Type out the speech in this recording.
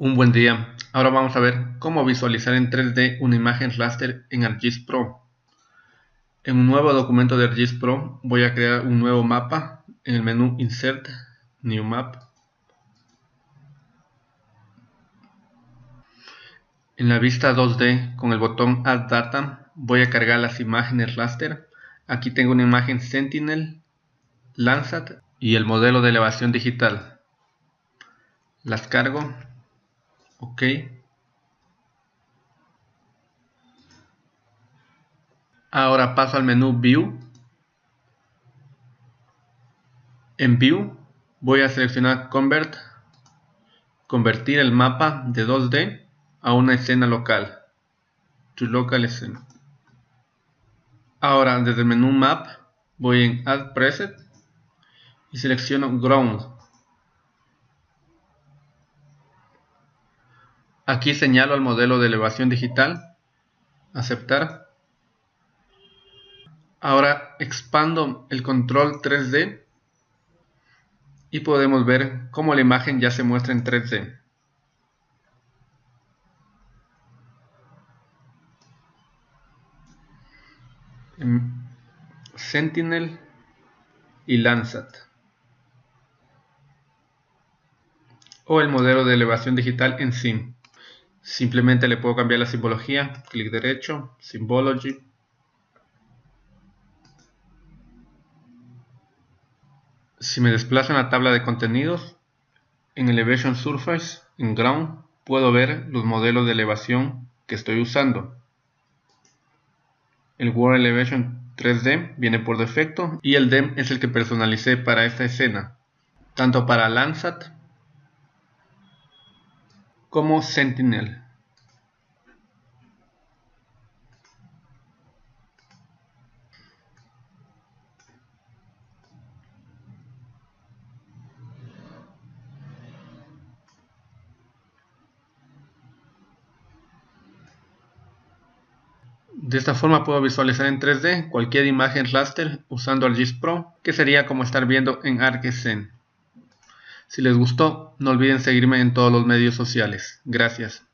Un buen día. Ahora vamos a ver cómo visualizar en 3D una imagen raster en ArcGIS Pro. En un nuevo documento de ArcGIS Pro voy a crear un nuevo mapa en el menú Insert, New Map. En la vista 2D con el botón Add Data voy a cargar las imágenes raster. Aquí tengo una imagen Sentinel, Landsat y el modelo de elevación digital. Las cargo ok. Ahora paso al menú view. En view voy a seleccionar convert. Convertir el mapa de 2D a una escena local. To local scene ahora desde el menú map voy en add preset y selecciono ground Aquí señalo el modelo de elevación digital. Aceptar. Ahora expando el control 3D y podemos ver cómo la imagen ya se muestra en 3D. Sentinel y Landsat o el modelo de elevación digital en SIM. Simplemente le puedo cambiar la simbología, clic derecho, Symbology. Si me desplazo en la tabla de contenidos, en Elevation Surface, en Ground, puedo ver los modelos de elevación que estoy usando. El World Elevation 3D viene por defecto y el DEM es el que personalicé para esta escena, tanto para Landsat como Sentinel. De esta forma puedo visualizar en 3D cualquier imagen raster usando ArcGIS Pro, que sería como estar viendo en ArcScene. Si les gustó, no olviden seguirme en todos los medios sociales. Gracias.